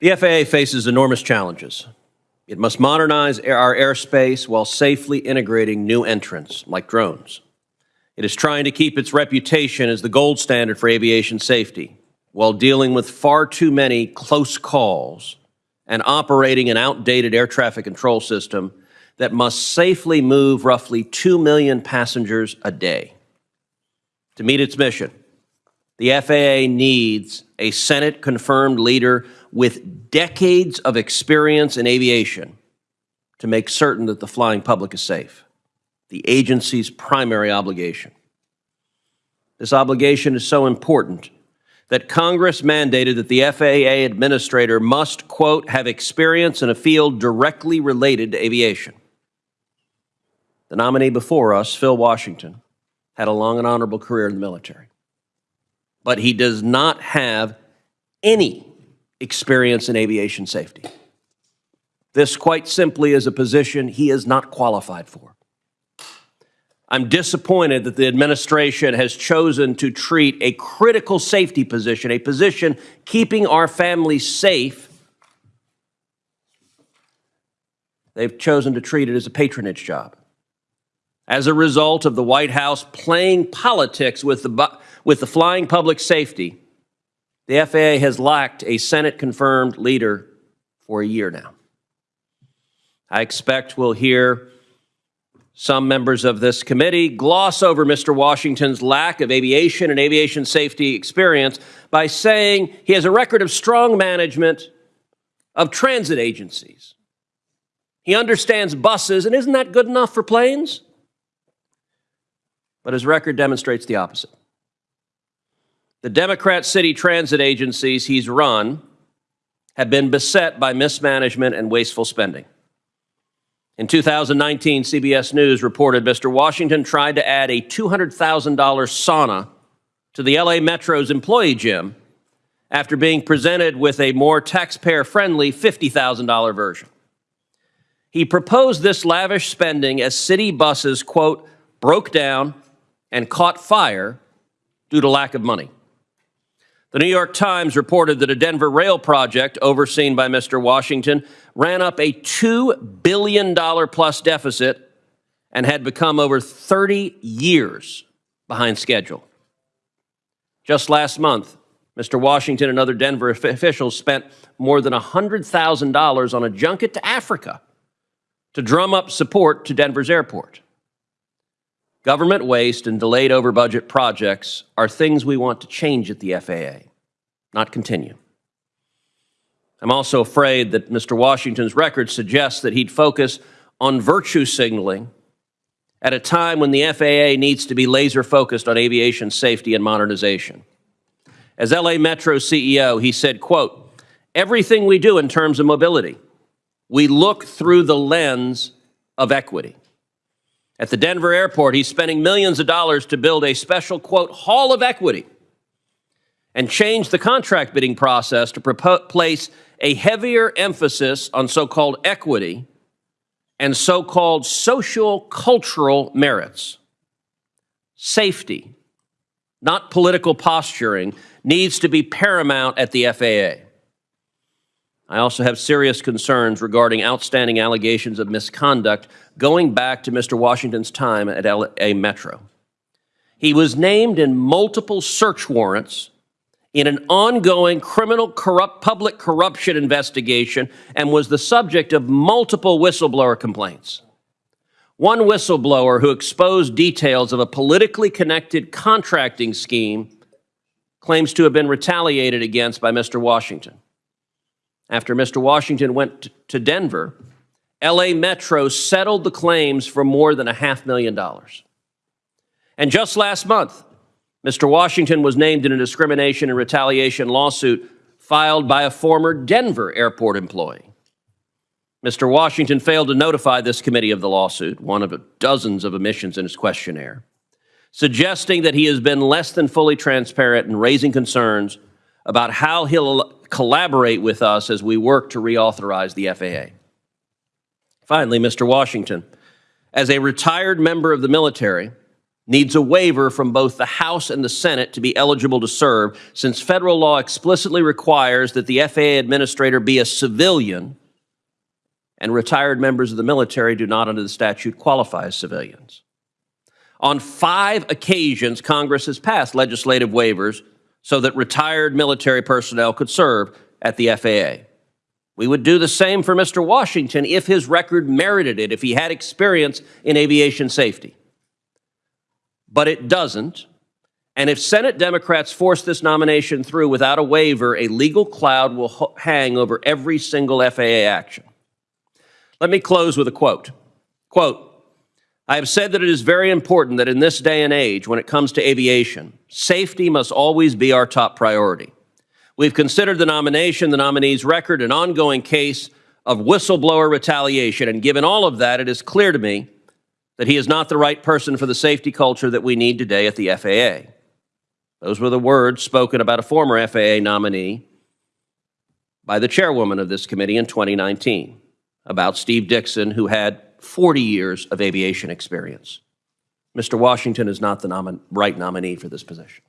The FAA faces enormous challenges. It must modernize our airspace while safely integrating new entrants like drones. It is trying to keep its reputation as the gold standard for aviation safety while dealing with far too many close calls and operating an outdated air traffic control system that must safely move roughly 2 million passengers a day. To meet its mission, the FAA needs a Senate confirmed leader with decades of experience in aviation to make certain that the flying public is safe, the agency's primary obligation. This obligation is so important that Congress mandated that the FAA administrator must, quote, have experience in a field directly related to aviation. The nominee before us, Phil Washington, had a long and honorable career in the military but he does not have any experience in aviation safety. This, quite simply, is a position he is not qualified for. I'm disappointed that the administration has chosen to treat a critical safety position, a position keeping our families safe, they've chosen to treat it as a patronage job. As a result of the White House playing politics with the with the flying public safety, the FAA has lacked a Senate confirmed leader for a year now. I expect we'll hear some members of this committee gloss over Mr. Washington's lack of aviation and aviation safety experience by saying he has a record of strong management of transit agencies. He understands buses, and isn't that good enough for planes? But his record demonstrates the opposite. The Democrat city transit agencies he's run have been beset by mismanagement and wasteful spending. In 2019, CBS News reported Mr. Washington tried to add a $200,000 sauna to the LA Metro's employee gym after being presented with a more taxpayer friendly $50,000 version. He proposed this lavish spending as city buses, quote, broke down and caught fire due to lack of money. The New York Times reported that a Denver rail project overseen by Mr. Washington ran up a $2 billion plus deficit and had become over 30 years behind schedule. Just last month, Mr. Washington and other Denver officials spent more than $100,000 on a junket to Africa to drum up support to Denver's airport. Government waste and delayed over budget projects are things we want to change at the FAA, not continue. I'm also afraid that Mr. Washington's record suggests that he'd focus on virtue signaling at a time when the FAA needs to be laser focused on aviation safety and modernization. As LA Metro CEO, he said, quote, everything we do in terms of mobility, we look through the lens of equity. At the Denver airport, he's spending millions of dollars to build a special, quote, hall of equity and change the contract bidding process to place a heavier emphasis on so called equity and so called social cultural merits. Safety, not political posturing, needs to be paramount at the FAA. I also have serious concerns regarding outstanding allegations of misconduct going back to Mr. Washington's time at LA Metro. He was named in multiple search warrants in an ongoing criminal corrupt public corruption investigation and was the subject of multiple whistleblower complaints. One whistleblower who exposed details of a politically connected contracting scheme claims to have been retaliated against by Mr. Washington. After Mr. Washington went to Denver, LA Metro settled the claims for more than a half million dollars. And just last month, Mr. Washington was named in a discrimination and retaliation lawsuit filed by a former Denver airport employee. Mr. Washington failed to notify this committee of the lawsuit, one of dozens of omissions in his questionnaire, suggesting that he has been less than fully transparent in raising concerns about how he'll collaborate with us as we work to reauthorize the FAA. Finally, Mr. Washington, as a retired member of the military, needs a waiver from both the House and the Senate to be eligible to serve, since federal law explicitly requires that the FAA administrator be a civilian, and retired members of the military do not, under the statute, qualify as civilians. On five occasions, Congress has passed legislative waivers so that retired military personnel could serve at the FAA. We would do the same for Mr. Washington if his record merited it, if he had experience in aviation safety. But it doesn't. And if Senate Democrats force this nomination through without a waiver, a legal cloud will hang over every single FAA action. Let me close with a quote. Quote, I have said that it is very important that in this day and age, when it comes to aviation, safety must always be our top priority. We've considered the nomination, the nominee's record, an ongoing case of whistleblower retaliation, and given all of that, it is clear to me that he is not the right person for the safety culture that we need today at the FAA. Those were the words spoken about a former FAA nominee by the chairwoman of this committee in 2019 about Steve Dickson, who had 40 years of aviation experience. Mr. Washington is not the nomin- right nominee for this position.